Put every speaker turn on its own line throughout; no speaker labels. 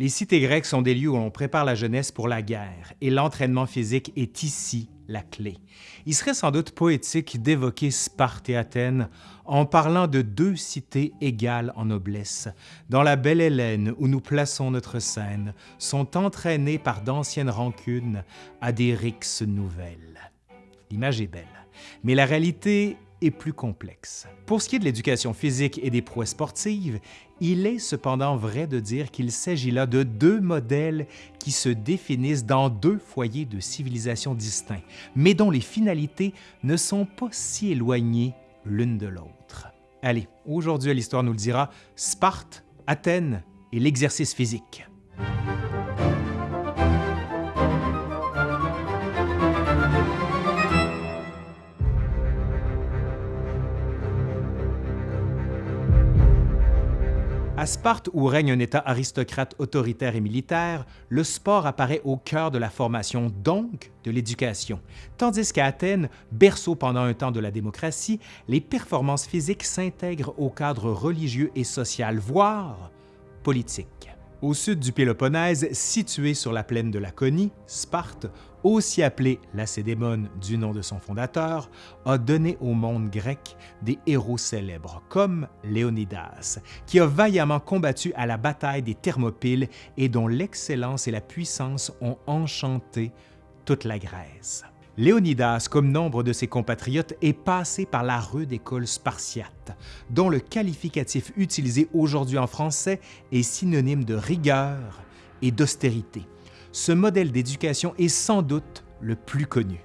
Les cités grecques sont des lieux où l'on prépare la jeunesse pour la guerre, et l'entraînement physique est ici la clé. Il serait sans doute poétique d'évoquer Sparte et Athènes en parlant de deux cités égales en noblesse. Dans la belle Hélène où nous plaçons notre scène, sont entraînées par d'anciennes rancunes à des rixes nouvelles. L'image est belle, mais la réalité est plus complexe. Pour ce qui est de l'éducation physique et des prouesses sportives, il est cependant vrai de dire qu'il s'agit là de deux modèles qui se définissent dans deux foyers de civilisation distincts, mais dont les finalités ne sont pas si éloignées l'une de l'autre. Allez, aujourd'hui l'histoire nous le dira, Sparte, Athènes et l'exercice physique. À Sparte, où règne un État aristocrate autoritaire et militaire, le sport apparaît au cœur de la formation, donc de l'éducation. Tandis qu'à Athènes, berceau pendant un temps de la démocratie, les performances physiques s'intègrent au cadre religieux et social, voire politique. Au sud du Péloponnèse, situé sur la plaine de Laconie, Sparte, aussi appelée Lacédémone du nom de son fondateur, a donné au monde grec des héros célèbres comme Léonidas, qui a vaillamment combattu à la bataille des Thermopyles et dont l'excellence et la puissance ont enchanté toute la Grèce. Léonidas, comme nombre de ses compatriotes, est passé par la rude école spartiate, dont le qualificatif utilisé aujourd'hui en français est synonyme de rigueur et d'austérité. Ce modèle d'éducation est sans doute le plus connu.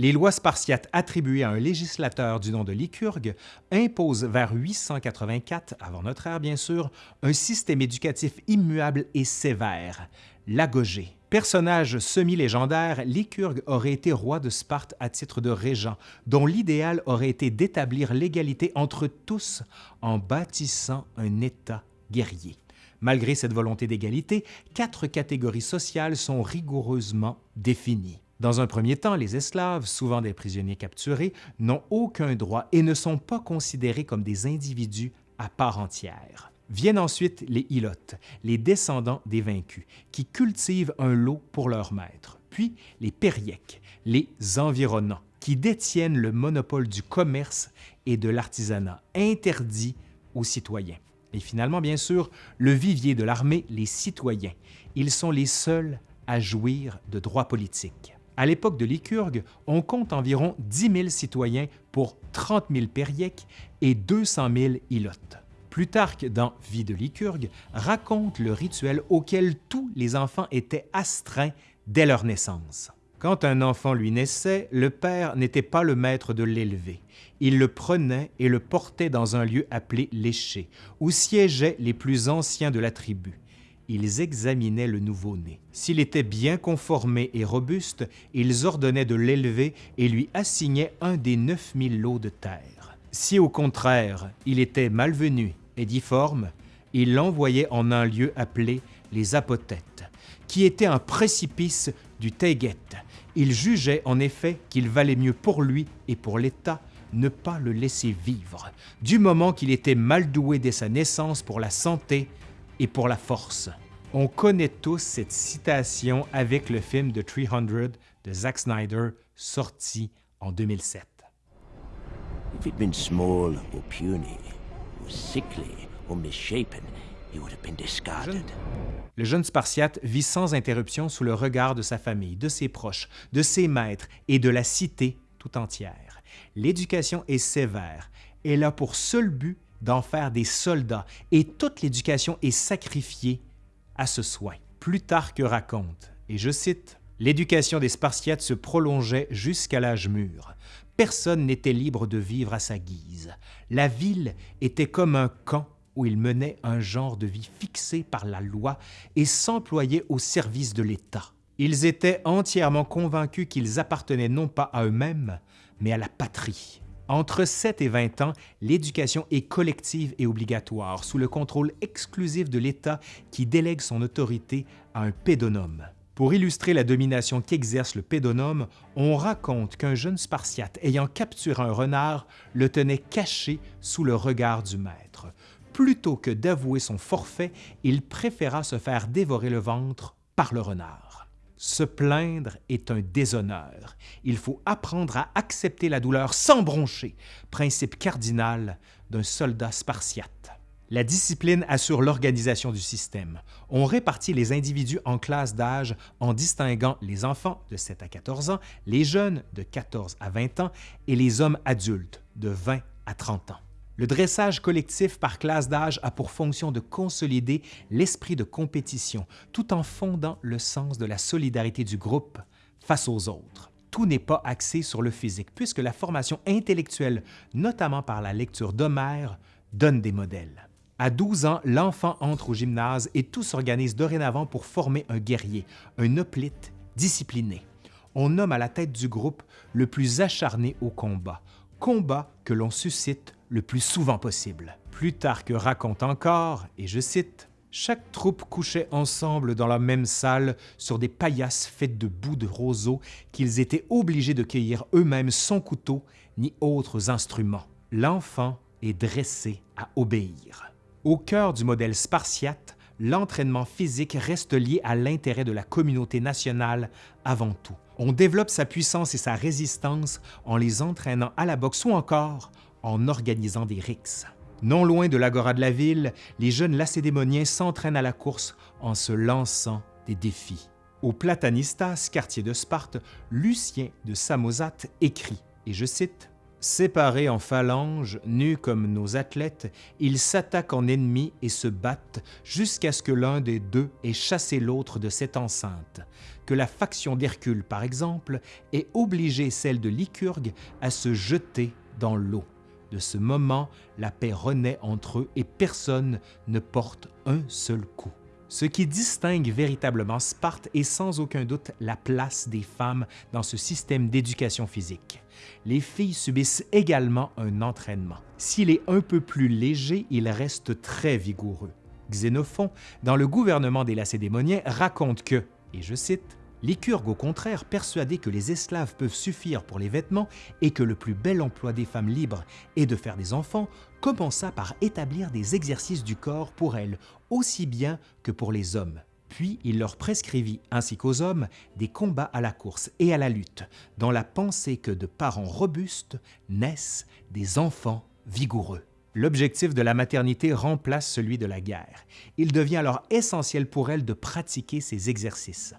Les lois spartiates attribuées à un législateur du nom de Lycurgue imposent vers 884, avant notre ère bien sûr, un système éducatif immuable et sévère, l'agogée. Personnage semi-légendaire, Lycurgue aurait été roi de Sparte à titre de régent, dont l'idéal aurait été d'établir l'égalité entre tous en bâtissant un État guerrier. Malgré cette volonté d'égalité, quatre catégories sociales sont rigoureusement définies. Dans un premier temps, les esclaves, souvent des prisonniers capturés, n'ont aucun droit et ne sont pas considérés comme des individus à part entière. Viennent ensuite les ilotes, les descendants des vaincus, qui cultivent un lot pour leur maître, puis les périèques, les environnants, qui détiennent le monopole du commerce et de l'artisanat, interdit aux citoyens. Et finalement, bien sûr, le vivier de l'armée, les citoyens. Ils sont les seuls à jouir de droits politiques. À l'époque de Lycurgue, on compte environ 10 000 citoyens pour 30 000 périèques et 200 000 ilotes. Plutarque, dans Vie de Lycurgue, raconte le rituel auquel tous les enfants étaient astreints dès leur naissance. Quand un enfant lui naissait, le père n'était pas le maître de l'élever. Il le prenait et le portait dans un lieu appelé l'éché, où siégeaient les plus anciens de la tribu ils examinaient le nouveau-né. S'il était bien conformé et robuste, ils ordonnaient de l'élever et lui assignaient un des 9000 lots de terre. Si au contraire, il était malvenu et difforme, ils l'envoyaient en un lieu appelé les apothètes, qui était un précipice du Teget. Ils jugeaient en effet qu'il valait mieux pour lui et pour l'État ne pas le laisser vivre, du moment qu'il était mal doué dès sa naissance pour la santé et pour la force. On connaît tous cette citation avec le film The 300 de Zack Snyder sorti en 2007. Le jeune Spartiate vit sans interruption sous le regard de sa famille, de ses proches, de ses maîtres et de la cité tout entière. L'éducation est sévère. Elle a pour seul but d'en faire des soldats et toute l'éducation est sacrifiée à ce soin. Plutarque raconte, et je cite, L'éducation des Spartiates se prolongeait jusqu'à l'âge mûr. Personne n'était libre de vivre à sa guise. La ville était comme un camp où ils menaient un genre de vie fixé par la loi et s'employaient au service de l'État. Ils étaient entièrement convaincus qu'ils appartenaient non pas à eux-mêmes, mais à la patrie. Entre 7 et 20 ans, l'éducation est collective et obligatoire, sous le contrôle exclusif de l'État qui délègue son autorité à un pédonome. Pour illustrer la domination qu'exerce le pédonome, on raconte qu'un jeune Spartiate ayant capturé un renard le tenait caché sous le regard du maître. Plutôt que d'avouer son forfait, il préféra se faire dévorer le ventre par le renard. Se plaindre est un déshonneur. Il faut apprendre à accepter la douleur sans broncher, principe cardinal d'un soldat spartiate. La discipline assure l'organisation du système. On répartit les individus en classes d'âge en distinguant les enfants de 7 à 14 ans, les jeunes de 14 à 20 ans et les hommes adultes de 20 à 30 ans. Le dressage collectif par classe d'âge a pour fonction de consolider l'esprit de compétition tout en fondant le sens de la solidarité du groupe face aux autres. Tout n'est pas axé sur le physique puisque la formation intellectuelle, notamment par la lecture d'Homère, donne des modèles. À 12 ans, l'enfant entre au gymnase et tout s'organise dorénavant pour former un guerrier, un hoplite discipliné. On nomme à la tête du groupe le plus acharné au combat, combat que l'on suscite le plus souvent possible. Plutarque raconte encore, et je cite, chaque troupe couchait ensemble dans la même salle sur des paillasses faites de bouts de roseaux qu'ils étaient obligés de cueillir eux-mêmes sans couteau ni autres instruments. L'enfant est dressé à obéir. Au cœur du modèle spartiate, l'entraînement physique reste lié à l'intérêt de la communauté nationale avant tout. On développe sa puissance et sa résistance en les entraînant à la boxe ou encore en organisant des rixes. Non loin de l'agora de la ville, les jeunes lacédémoniens s'entraînent à la course en se lançant des défis. Au Platanistas, quartier de Sparte, Lucien de Samosate écrit, et je cite, Séparés en phalanges, nus comme nos athlètes, ils s'attaquent en ennemis et se battent jusqu'à ce que l'un des deux ait chassé l'autre de cette enceinte, que la faction d'Hercule, par exemple, ait obligé celle de Lycurgue à se jeter dans l'eau. De ce moment, la paix renaît entre eux et personne ne porte un seul coup. Ce qui distingue véritablement Sparte est sans aucun doute la place des femmes dans ce système d'éducation physique. Les filles subissent également un entraînement. S'il est un peu plus léger, il reste très vigoureux. Xénophon, dans le gouvernement des Lacédémoniens, raconte que, et je cite, Lycurgue, au contraire, persuadé que les esclaves peuvent suffire pour les vêtements et que le plus bel emploi des femmes libres est de faire des enfants, commença par établir des exercices du corps pour elles, aussi bien que pour les hommes. Puis il leur prescrivit, ainsi qu'aux hommes, des combats à la course et à la lutte, dans la pensée que de parents robustes naissent des enfants vigoureux. L'objectif de la maternité remplace celui de la guerre. Il devient alors essentiel pour elles de pratiquer ces exercices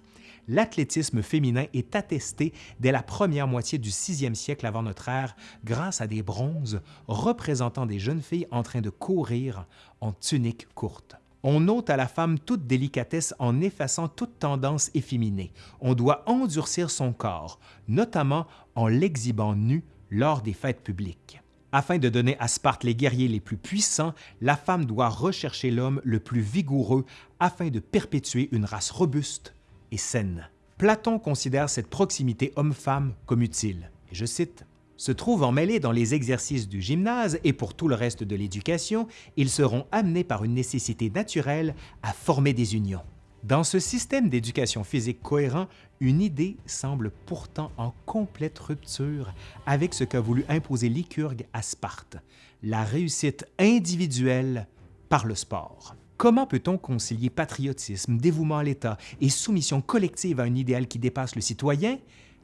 l'athlétisme féminin est attesté dès la première moitié du 6e siècle avant notre ère grâce à des bronzes représentant des jeunes filles en train de courir en tunique courte. On ôte à la femme toute délicatesse en effaçant toute tendance efféminée. On doit endurcir son corps, notamment en l'exhibant nu lors des fêtes publiques. Afin de donner à Sparte les guerriers les plus puissants, la femme doit rechercher l'homme le plus vigoureux afin de perpétuer une race robuste et saine. Platon considère cette proximité homme-femme comme utile. Et je cite se trouvant mêlés dans les exercices du gymnase et pour tout le reste de l'éducation, ils seront amenés par une nécessité naturelle à former des unions. Dans ce système d'éducation physique cohérent, une idée semble pourtant en complète rupture avec ce qu'a voulu imposer Lycurgue à Sparte, la réussite individuelle par le sport. Comment peut-on concilier patriotisme, dévouement à l'État et soumission collective à un idéal qui dépasse le citoyen,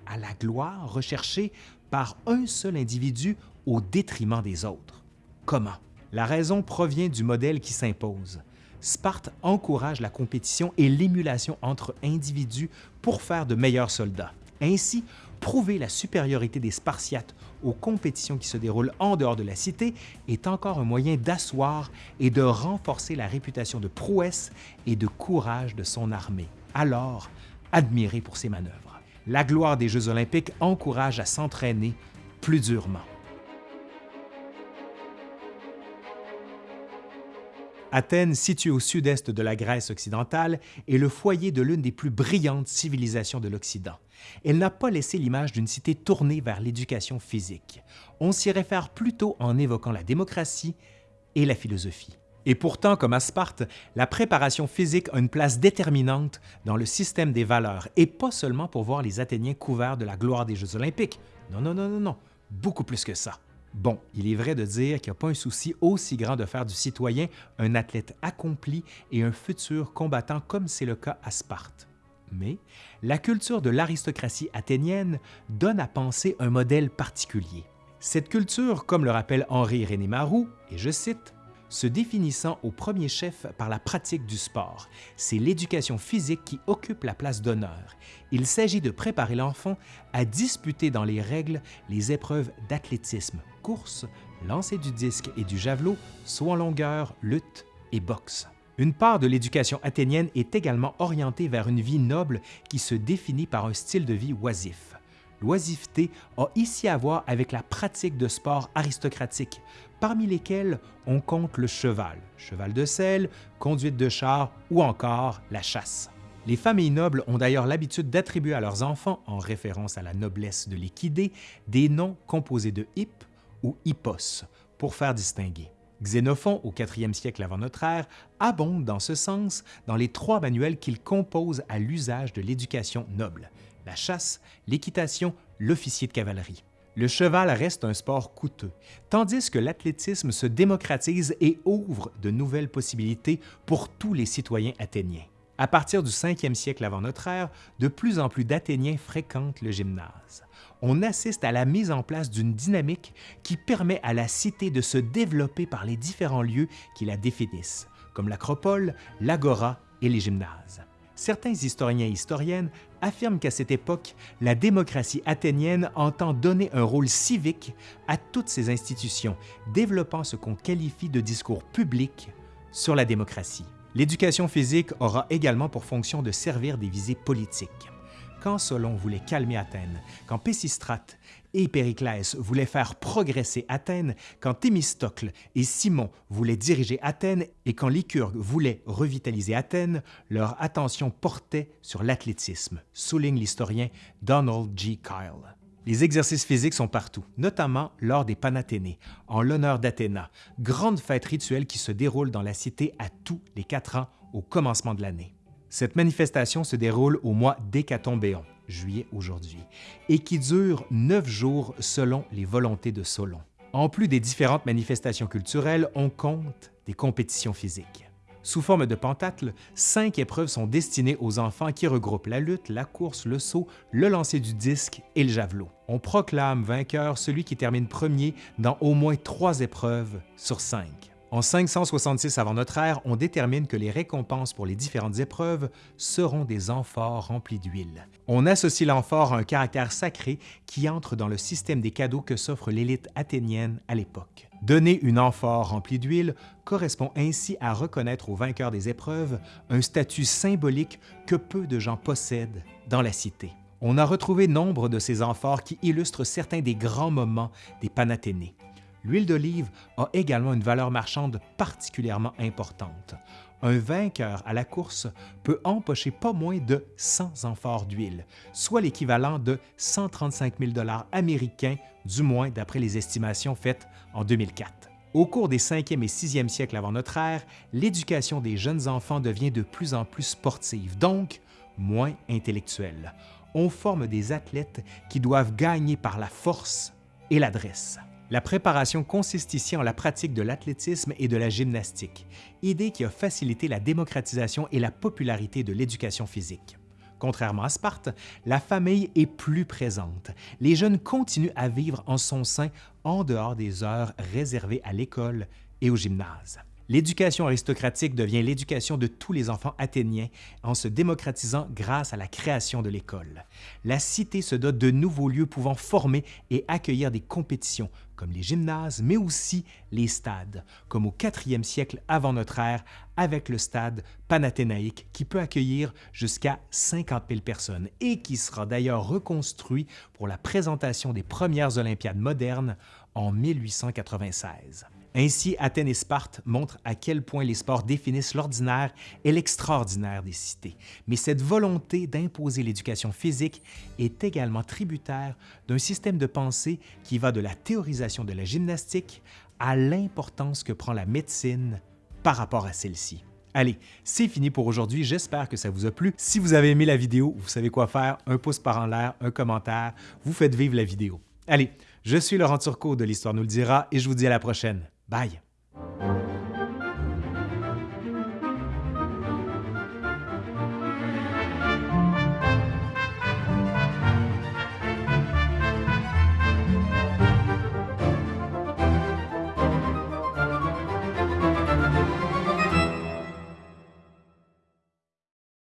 à la gloire recherchée par un seul individu au détriment des autres? Comment? La raison provient du modèle qui s'impose. Sparte encourage la compétition et l'émulation entre individus pour faire de meilleurs soldats. Ainsi, prouver la supériorité des Spartiates aux compétitions qui se déroulent en dehors de la cité est encore un moyen d'asseoir et de renforcer la réputation de prouesse et de courage de son armée, alors admirée pour ses manœuvres. La gloire des Jeux olympiques encourage à s'entraîner plus durement. Athènes, située au sud-est de la Grèce occidentale, est le foyer de l'une des plus brillantes civilisations de l'Occident. Elle n'a pas laissé l'image d'une cité tournée vers l'éducation physique. On s'y réfère plutôt en évoquant la démocratie et la philosophie. Et pourtant, comme à Sparte, la préparation physique a une place déterminante dans le système des valeurs, et pas seulement pour voir les Athéniens couverts de la gloire des Jeux olympiques. Non, non, non, non, non, beaucoup plus que ça. Bon, il est vrai de dire qu'il n'y a pas un souci aussi grand de faire du citoyen un athlète accompli et un futur combattant comme c'est le cas à Sparte. Mais la culture de l'aristocratie athénienne donne à penser un modèle particulier. Cette culture, comme le rappelle Henri René Marou, et je cite, se définissant au premier chef par la pratique du sport. C'est l'éducation physique qui occupe la place d'honneur. Il s'agit de préparer l'enfant à disputer dans les règles les épreuves d'athlétisme, course, lancer du disque et du javelot, saut en longueur, lutte et boxe. Une part de l'éducation athénienne est également orientée vers une vie noble qui se définit par un style de vie oisif. L'oisiveté a ici à voir avec la pratique de sports aristocratiques, parmi lesquels on compte le cheval, cheval de selle, conduite de char ou encore la chasse. Les familles nobles ont d'ailleurs l'habitude d'attribuer à leurs enfants, en référence à la noblesse de l'équidé, des noms composés de hip ou hippos, pour faire distinguer. Xénophon, au 4e siècle avant notre ère, abonde dans ce sens dans les trois manuels qu'il compose à l'usage de l'éducation noble, la chasse, l'équitation, l'officier de cavalerie. Le cheval reste un sport coûteux, tandis que l'athlétisme se démocratise et ouvre de nouvelles possibilités pour tous les citoyens athéniens. À partir du 5e siècle avant notre ère, de plus en plus d'Athéniens fréquentent le gymnase. On assiste à la mise en place d'une dynamique qui permet à la cité de se développer par les différents lieux qui la définissent, comme l'acropole, l'agora et les gymnases. Certains historiens et historiennes affirment qu'à cette époque, la démocratie athénienne entend donner un rôle civique à toutes ces institutions, développant ce qu'on qualifie de discours public sur la démocratie. L'éducation physique aura également pour fonction de servir des visées politiques. Quand Solon voulait calmer Athènes, quand Pésistrate et Périclès voulaient faire progresser Athènes, quand Thémistocle et Simon voulaient diriger Athènes et quand Lycurgue voulait revitaliser Athènes, leur attention portait sur l'athlétisme, souligne l'historien Donald G. Kyle. Les exercices physiques sont partout, notamment lors des Panathénées, en l'honneur d'Athéna, grande fête rituelle qui se déroule dans la cité à tous les quatre ans au commencement de l'année. Cette manifestation se déroule au mois d'Hécatombéon, juillet aujourd'hui, et qui dure neuf jours selon les volontés de Solon. En plus des différentes manifestations culturelles, on compte des compétitions physiques. Sous forme de pentathlon, cinq épreuves sont destinées aux enfants qui regroupent la lutte, la course, le saut, le lancer du disque et le javelot. On proclame vainqueur celui qui termine premier dans au moins trois épreuves sur cinq. En 566 avant notre ère, on détermine que les récompenses pour les différentes épreuves seront des amphores remplis d'huile. On associe l'amphore à un caractère sacré qui entre dans le système des cadeaux que s'offre l'élite athénienne à l'époque. Donner une amphore remplie d'huile correspond ainsi à reconnaître au vainqueur des épreuves un statut symbolique que peu de gens possèdent dans la cité. On a retrouvé nombre de ces amphores qui illustrent certains des grands moments des Panathénées. L'huile d'olive a également une valeur marchande particulièrement importante. Un vainqueur à la course peut empocher pas moins de 100 amphores d'huile, soit l'équivalent de 135 000 américains, du moins d'après les estimations faites en 2004. Au cours des 5e et 6e siècles avant notre ère, l'éducation des jeunes enfants devient de plus en plus sportive, donc moins intellectuelle. On forme des athlètes qui doivent gagner par la force et l'adresse. La préparation consiste ici en la pratique de l'athlétisme et de la gymnastique, idée qui a facilité la démocratisation et la popularité de l'éducation physique. Contrairement à Sparte, la famille est plus présente. Les jeunes continuent à vivre en son sein en dehors des heures réservées à l'école et au gymnase. L'éducation aristocratique devient l'éducation de tous les enfants athéniens en se démocratisant grâce à la création de l'école. La cité se dote de nouveaux lieux pouvant former et accueillir des compétitions, comme les gymnases, mais aussi les stades, comme au 4e siècle avant notre ère, avec le stade panathénaïque qui peut accueillir jusqu'à 50 000 personnes et qui sera d'ailleurs reconstruit pour la présentation des premières Olympiades modernes en 1896. Ainsi, Athènes et Sparte montrent à quel point les sports définissent l'ordinaire et l'extraordinaire des cités. Mais cette volonté d'imposer l'éducation physique est également tributaire d'un système de pensée qui va de la théorisation de la gymnastique à l'importance que prend la médecine par rapport à celle-ci. Allez, c'est fini pour aujourd'hui. J'espère que ça vous a plu. Si vous avez aimé la vidéo, vous savez quoi faire. Un pouce par en l'air, un commentaire. Vous faites vivre la vidéo. Allez, je suis Laurent Turcot de l'Histoire nous le dira et je vous dis à la prochaine. Vaya.